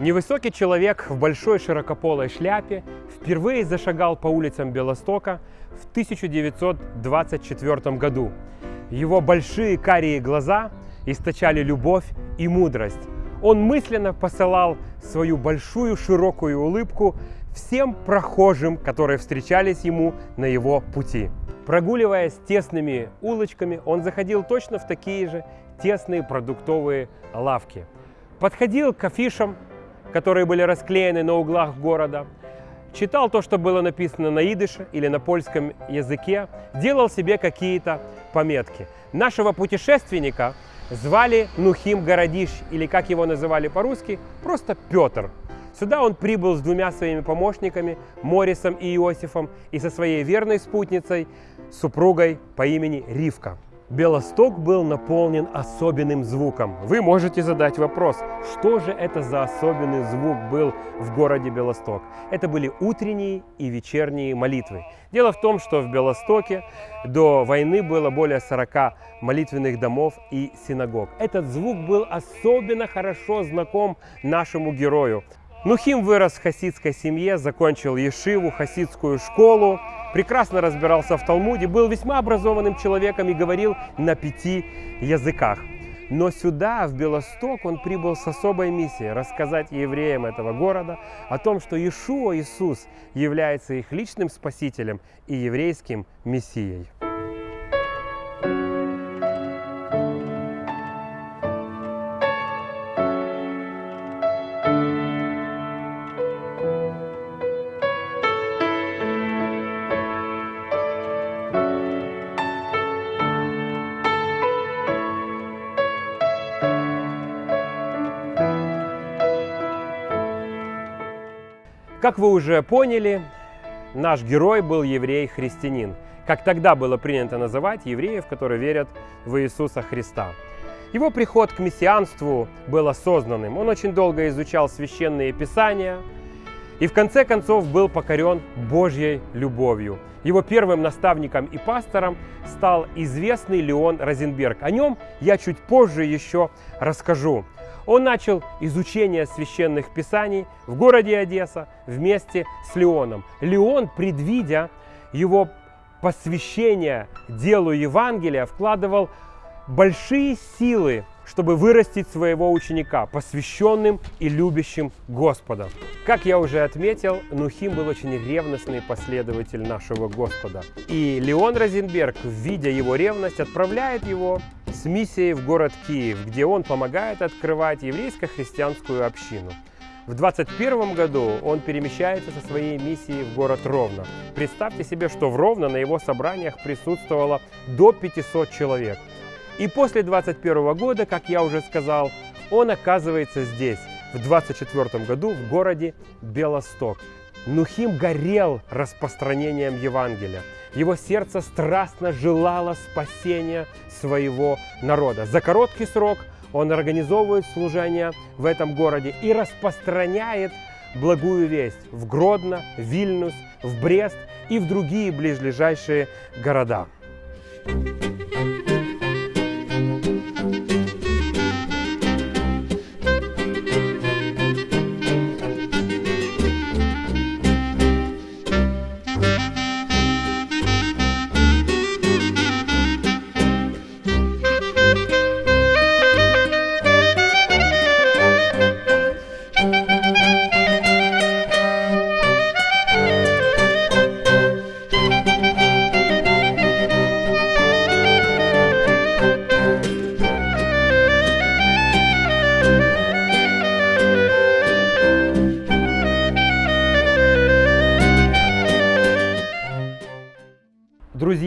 Невысокий человек в большой широкополой шляпе впервые зашагал по улицам Белостока в 1924 году. Его большие карие глаза источали любовь и мудрость. Он мысленно посылал свою большую широкую улыбку всем прохожим, которые встречались ему на его пути. Прогуливаясь тесными улочками, он заходил точно в такие же тесные продуктовые лавки. Подходил к афишам, которые были расклеены на углах города, читал то, что было написано на идыше или на польском языке, делал себе какие-то пометки. Нашего путешественника звали Нухим Городищ, или как его называли по-русски, просто Петр. Сюда он прибыл с двумя своими помощниками, Морисом и Иосифом, и со своей верной спутницей, супругой по имени Ривка. Белосток был наполнен особенным звуком. Вы можете задать вопрос, что же это за особенный звук был в городе Белосток? Это были утренние и вечерние молитвы. Дело в том, что в Белостоке до войны было более 40 молитвенных домов и синагог. Этот звук был особенно хорошо знаком нашему герою. Нухим вырос в хасидской семье, закончил ешиву, хасидскую школу, прекрасно разбирался в Талмуде, был весьма образованным человеком и говорил на пяти языках. Но сюда, в Белосток, он прибыл с особой миссией рассказать евреям этого города о том, что Иешуа Иисус является их личным спасителем и еврейским мессией. Как вы уже поняли, наш герой был еврей-христианин. Как тогда было принято называть евреев, которые верят в Иисуса Христа. Его приход к мессианству был осознанным. Он очень долго изучал священные писания и в конце концов был покорен Божьей любовью. Его первым наставником и пастором стал известный Леон Розенберг. О нем я чуть позже еще расскажу. Он начал изучение священных писаний в городе Одесса вместе с Леоном. Леон, предвидя его посвящение делу Евангелия, вкладывал большие силы чтобы вырастить своего ученика, посвященным и любящим Господа. Как я уже отметил, Нухим был очень ревностный последователь нашего Господа. И Леон Розенберг, видя его ревность, отправляет его с миссией в город Киев, где он помогает открывать еврейско-христианскую общину. В 21 году он перемещается со своей миссией в город Ровно. Представьте себе, что в Ровно на его собраниях присутствовало до 500 человек – и после 21 года, как я уже сказал, он оказывается здесь, в 24 году, в городе Белосток. Нухим горел распространением Евангелия. Его сердце страстно желало спасения своего народа. За короткий срок он организовывает служение в этом городе и распространяет благую весть в Гродно, Вильнюс, в Брест и в другие ближайшие города.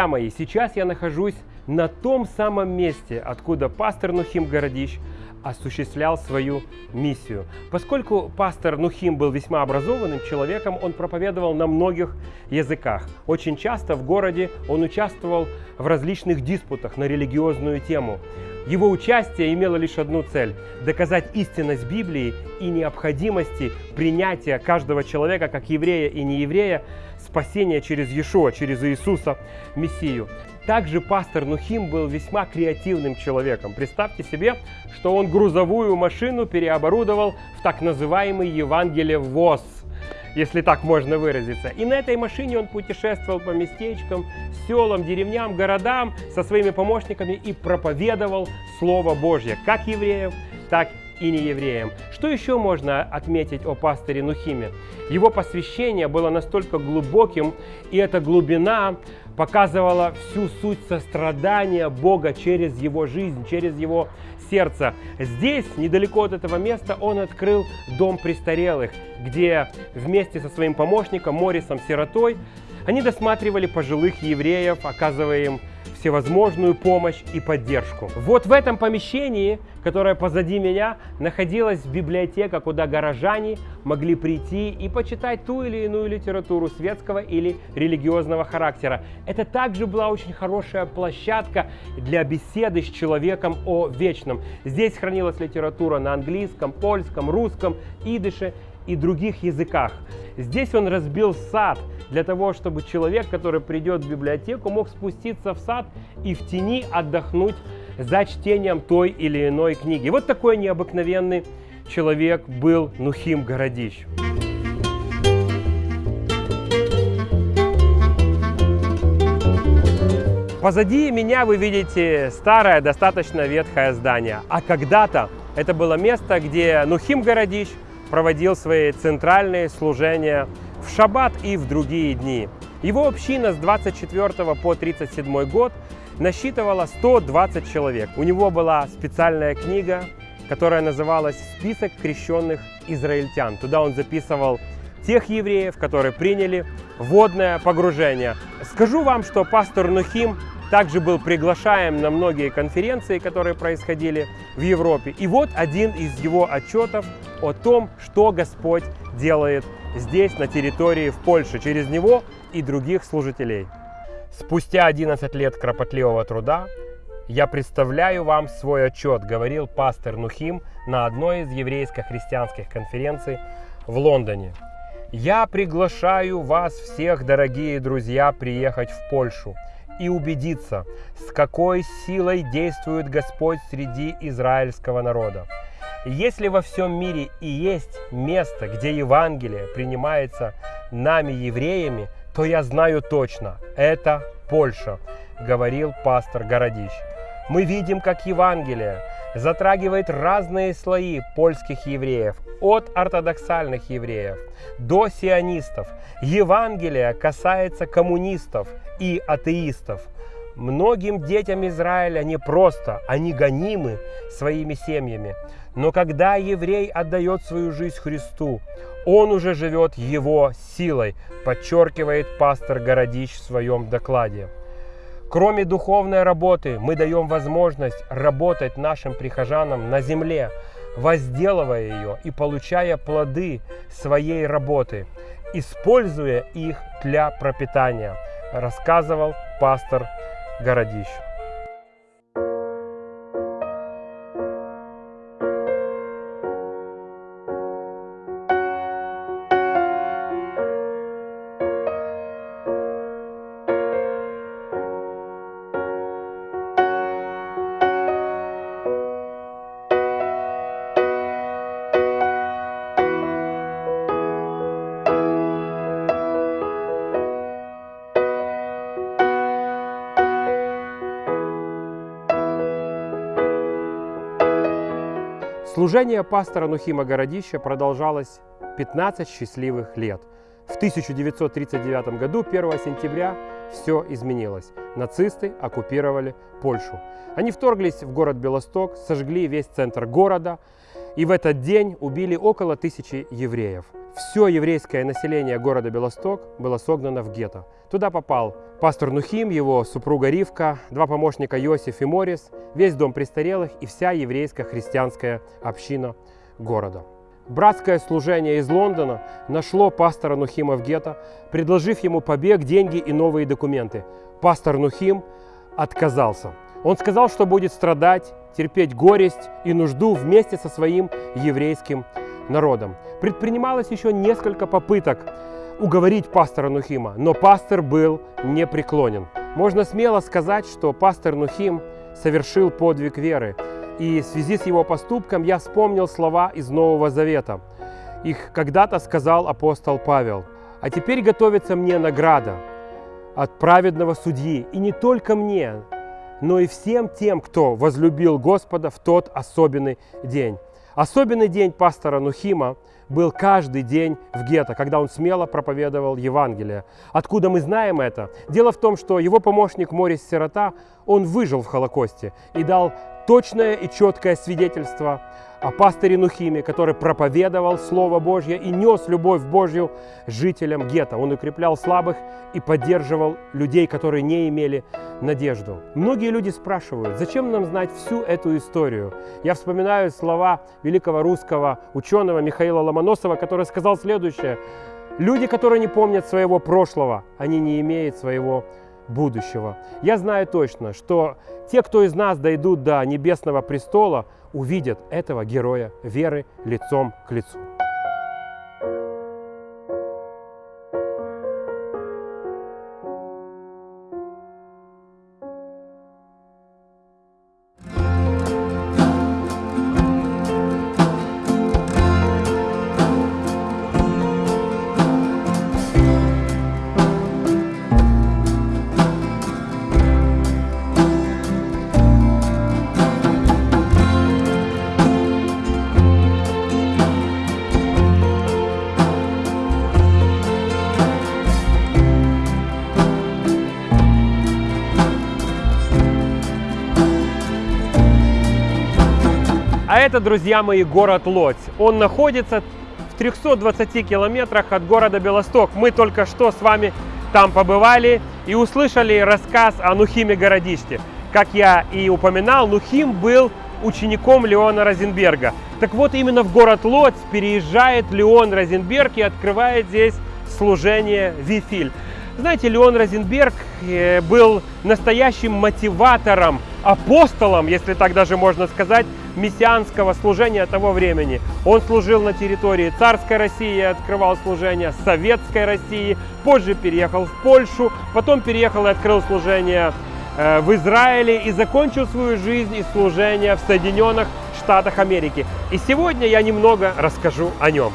Друзья мои, сейчас я нахожусь на том самом месте, откуда пастор Нухим Городищ осуществлял свою миссию. Поскольку пастор Нухим был весьма образованным человеком, он проповедовал на многих языках. Очень часто в городе он участвовал в различных диспутах на религиозную тему. Его участие имело лишь одну цель – доказать истинность Библии и необходимости принятия каждого человека, как еврея и нееврея, спасения через Иешуа, через Иисуса, Мессию. Также пастор Нухим был весьма креативным человеком. Представьте себе, что он грузовую машину переоборудовал в так называемый Евангелие-ВОЗ если так можно выразиться. И на этой машине он путешествовал по местечкам, селам, деревням, городам со своими помощниками и проповедовал Слово Божье, как евреев, так и неевреям. Что еще можно отметить о пастыре Нухиме? Его посвящение было настолько глубоким, и эта глубина показывала всю суть сострадания Бога через его жизнь, через его сердце. Здесь, недалеко от этого места, он открыл дом престарелых, где вместе со своим помощником Морисом Сиротой они досматривали пожилых евреев, оказывая им всевозможную помощь и поддержку. Вот в этом помещении, которое позади меня, находилась библиотека, куда горожане могли прийти и почитать ту или иную литературу светского или религиозного характера. Это также была очень хорошая площадка для беседы с человеком о вечном. Здесь хранилась литература на английском, польском, русском, идыше и других языках. Здесь он разбил сад для того, чтобы человек, который придет в библиотеку, мог спуститься в сад и в тени отдохнуть за чтением той или иной книги. Вот такой необыкновенный человек был Нухим Городищ. Позади меня вы видите старое, достаточно ветхое здание. А когда-то это было место, где Нухим Городищ проводил свои центральные служения в шаббат и в другие дни. Его община с 24 по 37 год насчитывала 120 человек. У него была специальная книга, которая называлась «Список крещенных израильтян». Туда он записывал тех евреев, которые приняли водное погружение. Скажу вам, что пастор Нухим также был приглашаем на многие конференции, которые происходили в Европе. И вот один из его отчетов о том, что Господь делает здесь, на территории в Польше, через него и других служителей. Спустя 11 лет кропотливого труда я представляю вам свой отчет, говорил пастор Нухим на одной из еврейско-христианских конференций в Лондоне. Я приглашаю вас всех, дорогие друзья, приехать в Польшу и убедиться, с какой силой действует Господь среди израильского народа. Если во всем мире и есть место, где Евангелие принимается нами, евреями, то я знаю точно, это Польша, говорил пастор Городищ. Мы видим, как Евангелие затрагивает разные слои польских евреев, от ортодоксальных евреев до сионистов. Евангелие касается коммунистов и атеистов. Многим детям Израиля не просто, они гонимы своими семьями. Но когда еврей отдает свою жизнь Христу, он уже живет его силой, подчеркивает пастор Городищ в своем докладе. Кроме духовной работы, мы даем возможность работать нашим прихожанам на земле, возделывая ее и получая плоды своей работы, используя их для пропитания, рассказывал пастор Городищ. Служение пастора Нухима Городища продолжалось 15 счастливых лет. В 1939 году, 1 сентября, все изменилось. Нацисты оккупировали Польшу. Они вторглись в город Белосток, сожгли весь центр города и в этот день убили около тысячи евреев. Все еврейское население города Белосток было согнано в гетто. Туда попал пастор Нухим, его супруга Ривка, два помощника Йосиф и Морис, весь дом престарелых и вся еврейская христианская община города. Братское служение из Лондона нашло пастора Нухима в гетто, предложив ему побег, деньги и новые документы. Пастор Нухим отказался. Он сказал, что будет страдать, терпеть горесть и нужду вместе со своим еврейским народом. Предпринималось еще несколько попыток уговорить пастора Нухима, но пастор был непреклонен. Можно смело сказать, что пастор Нухим совершил подвиг веры. И в связи с его поступком я вспомнил слова из Нового Завета. Их когда-то сказал апостол Павел. «А теперь готовится мне награда от праведного судьи, и не только мне, но и всем тем, кто возлюбил Господа в тот особенный день». Особенный день пастора Нухима был каждый день в гетто, когда он смело проповедовал Евангелие. Откуда мы знаем это? Дело в том, что его помощник Морис Сирота, он выжил в Холокосте и дал точное и четкое свидетельство о пастыре Нухиме, который проповедовал Слово Божье и нес любовь Божью жителям гетто. Он укреплял слабых и поддерживал людей, которые не имели надежду. Многие люди спрашивают, зачем нам знать всю эту историю? Я вспоминаю слова великого русского ученого Михаила Ломоносова, который сказал следующее. Люди, которые не помнят своего прошлого, они не имеют своего будущего. Я знаю точно, что те, кто из нас дойдут до небесного престола, увидят этого героя веры лицом к лицу. Это, друзья мои, город Лодзь. Он находится в 320 километрах от города Белосток. Мы только что с вами там побывали и услышали рассказ о Нухиме Городиште. Как я и упоминал, Нухим был учеником Леона Розенберга. Так вот, именно в город Лодзь переезжает Леон Розенберг и открывает здесь служение Вифиль. Знаете, Леон Розенберг э, был настоящим мотиватором, апостолом, если так даже можно сказать, мессианского служения того времени. Он служил на территории царской России, открывал служение советской России, позже переехал в Польшу, потом переехал и открыл служение э, в Израиле и закончил свою жизнь и служение в Соединенных Штатах Америки. И сегодня я немного расскажу о нем.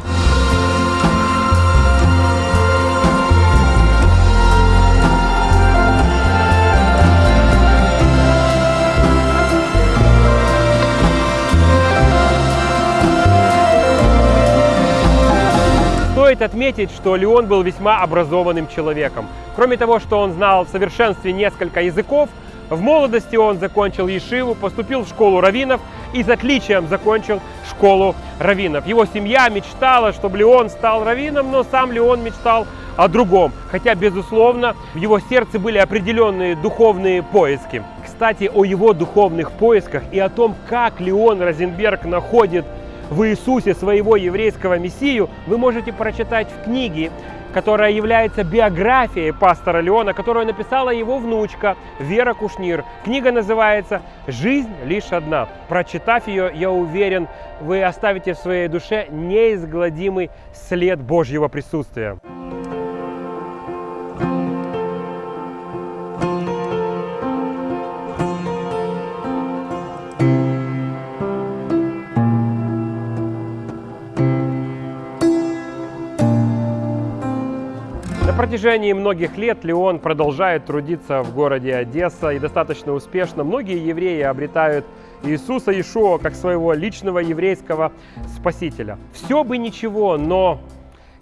Стоит отметить, что Леон был весьма образованным человеком. Кроме того, что он знал в совершенстве несколько языков, в молодости он закончил Ешиву, поступил в школу раввинов и с отличием закончил школу раввинов. Его семья мечтала, чтобы Леон стал раввином, но сам Леон мечтал о другом. Хотя, безусловно, в его сердце были определенные духовные поиски. Кстати, о его духовных поисках и о том, как Леон Розенберг находит в Иисусе своего еврейского мессию, вы можете прочитать в книге, которая является биографией пастора Леона, которую написала его внучка Вера Кушнир. Книга называется «Жизнь лишь одна». Прочитав ее, я уверен, вы оставите в своей душе неизгладимый след Божьего присутствия. Протяжении многих лет Леон продолжает трудиться в городе Одесса и достаточно успешно. Многие евреи обретают Иисуса Ишуа как своего личного еврейского спасителя. Все бы ничего, но,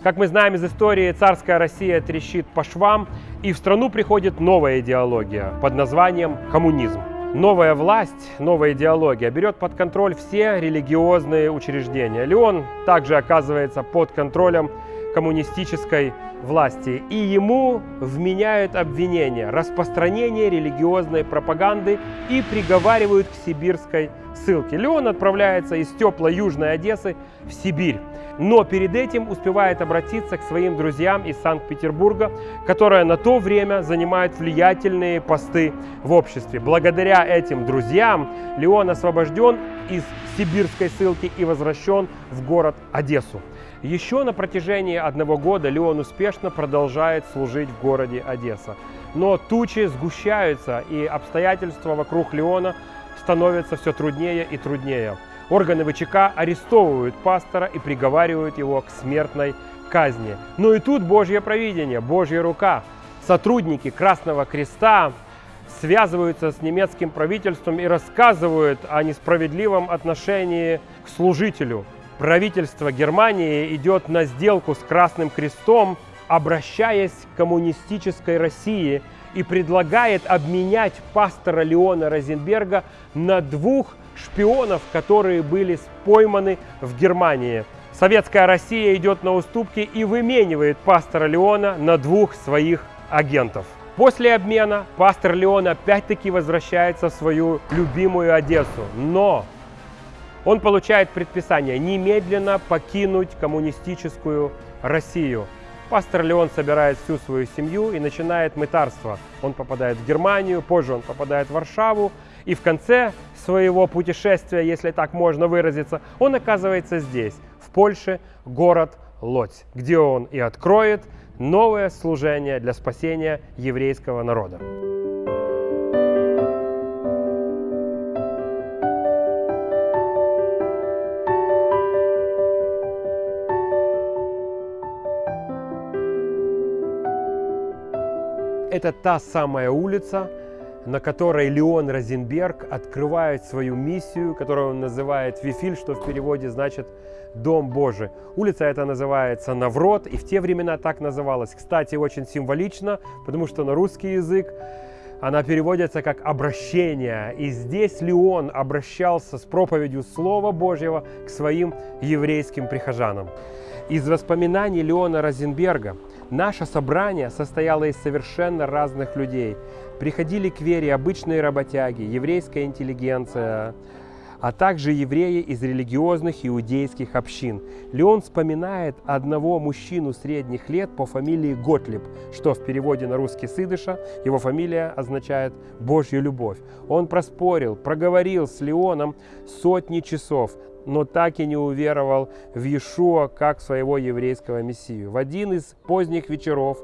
как мы знаем из истории, царская Россия трещит по швам, и в страну приходит новая идеология под названием коммунизм. Новая власть, новая идеология берет под контроль все религиозные учреждения. Леон также оказывается под контролем коммунистической власти, и ему вменяют обвинения распространение религиозной пропаганды и приговаривают к сибирской ссылке. Леон отправляется из теплой южной Одессы в Сибирь, но перед этим успевает обратиться к своим друзьям из Санкт-Петербурга, которые на то время занимают влиятельные посты в обществе. Благодаря этим друзьям Леон освобожден из сибирской ссылки и возвращен в город Одессу. Еще на протяжении одного года Леон успешно продолжает служить в городе Одесса. Но тучи сгущаются, и обстоятельства вокруг Леона становятся все труднее и труднее. Органы ВЧК арестовывают пастора и приговаривают его к смертной казни. Но и тут Божье провидение, Божья рука. Сотрудники Красного Креста связываются с немецким правительством и рассказывают о несправедливом отношении к служителю. Правительство Германии идет на сделку с Красным Крестом, обращаясь к коммунистической России и предлагает обменять пастора Леона Розенберга на двух шпионов, которые были пойманы в Германии. Советская Россия идет на уступки и выменивает пастора Леона на двух своих агентов. После обмена пастор Леон опять-таки возвращается в свою любимую Одессу, но он получает предписание немедленно покинуть коммунистическую Россию. Пастор Леон собирает всю свою семью и начинает мытарство. Он попадает в Германию, позже он попадает в Варшаву, и в конце своего путешествия, если так можно выразиться, он оказывается здесь, в Польше, город Лодзь, где он и откроет новое служение для спасения еврейского народа. Это та самая улица, на которой Леон Розенберг открывает свою миссию, которую он называет Вифиль, что в переводе значит «Дом Божий». Улица эта называется Наврод, и в те времена так называлась. Кстати, очень символично, потому что на русский язык она переводится как «обращение». И здесь Леон обращался с проповедью Слова Божьего к своим еврейским прихожанам. Из воспоминаний Леона Розенберга наше собрание состояло из совершенно разных людей – приходили к вере обычные работяги, еврейская интеллигенция, а также евреи из религиозных иудейских общин. Леон вспоминает одного мужчину средних лет по фамилии Готлиб, что в переводе на русский сыдыша его фамилия означает «Божью любовь». Он проспорил, проговорил с Леоном сотни часов, но так и не уверовал в Иешуа как своего еврейского мессию. В один из поздних вечеров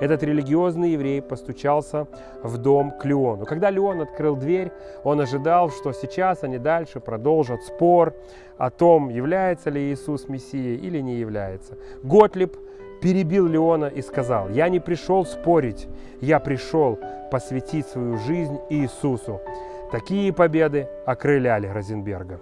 этот религиозный еврей постучался в дом к Леону. Когда Леон открыл дверь, он ожидал, что сейчас они дальше продолжат спор о том, является ли Иисус Мессией или не является. Готлиб перебил Леона и сказал, «Я не пришел спорить, я пришел посвятить свою жизнь Иисусу». Такие победы окрыляли Розенберга.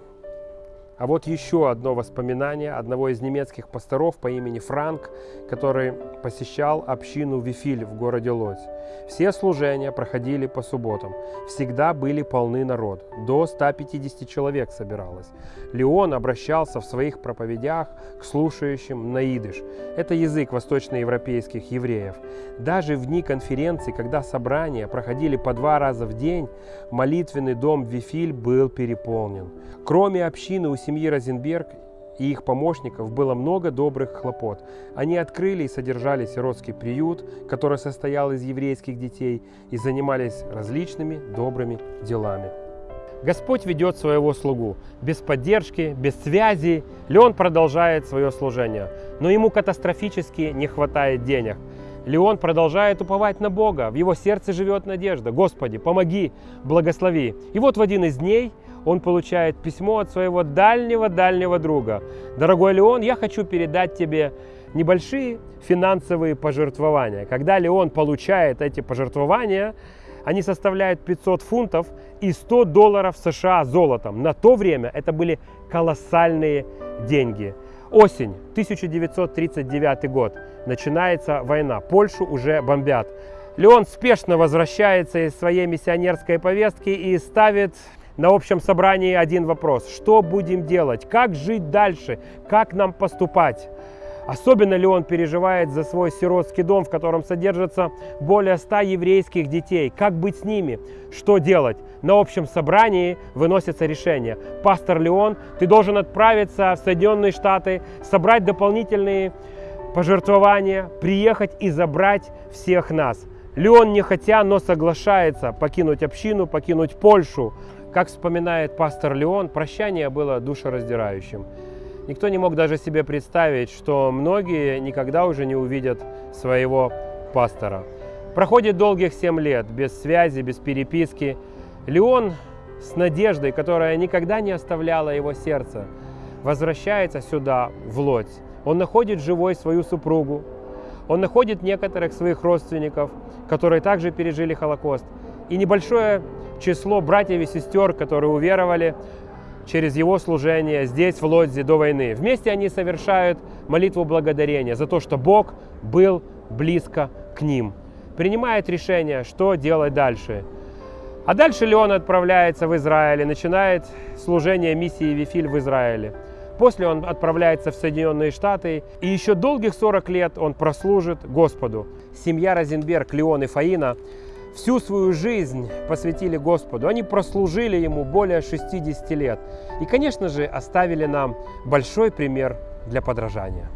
А вот еще одно воспоминание одного из немецких пасторов по имени Франк, который посещал общину Вифиль в городе Лодзь. Все служения проходили по субботам. Всегда были полны народ. До 150 человек собиралось. Леон обращался в своих проповедях к слушающим на идыш. Это язык восточноевропейских евреев. Даже в дни конференции, когда собрания проходили по два раза в день, молитвенный дом Вифиль был переполнен. Кроме общины у семьи Розенберг и их помощников было много добрых хлопот. Они открыли и содержали сиротский приют, который состоял из еврейских детей, и занимались различными добрыми делами. Господь ведет своего слугу. Без поддержки, без связи Леон продолжает свое служение. Но ему катастрофически не хватает денег. Леон продолжает уповать на Бога. В его сердце живет надежда. Господи, помоги, благослови. И вот в один из дней он получает письмо от своего дальнего-дальнего друга. «Дорогой Леон, я хочу передать тебе небольшие финансовые пожертвования». Когда Леон получает эти пожертвования, они составляют 500 фунтов и 100 долларов США золотом. На то время это были колоссальные деньги. Осень, 1939 год. Начинается война. Польшу уже бомбят. Леон спешно возвращается из своей миссионерской повестки и ставит на общем собрании один вопрос. Что будем делать? Как жить дальше? Как нам поступать? Особенно ли он переживает за свой сиротский дом, в котором содержится более ста еврейских детей? Как быть с ними? Что делать? На общем собрании выносится решение. Пастор Леон, ты должен отправиться в Соединенные Штаты, собрать дополнительные пожертвования, приехать и забрать всех нас. Леон не хотя, но соглашается покинуть общину, покинуть Польшу. Как вспоминает пастор Леон, прощание было душераздирающим. Никто не мог даже себе представить, что многие никогда уже не увидят своего пастора. Проходит долгих 7 лет без связи, без переписки. Леон с надеждой, которая никогда не оставляла его сердце, возвращается сюда, в Лодь. Он находит живой свою супругу, он находит некоторых своих родственников, которые также пережили Холокост, и небольшое число братьев и сестер, которые уверовали через его служение здесь, в Лодзе, до войны. Вместе они совершают молитву благодарения за то, что Бог был близко к ним. Принимает решение, что делать дальше. А дальше Леон отправляется в Израиль и начинает служение миссии Вифиль в Израиле. После он отправляется в Соединенные Штаты, и еще долгих 40 лет он прослужит Господу. Семья Розенберг, Леон и Фаина всю свою жизнь посвятили Господу. Они прослужили Ему более 60 лет. И, конечно же, оставили нам большой пример для подражания.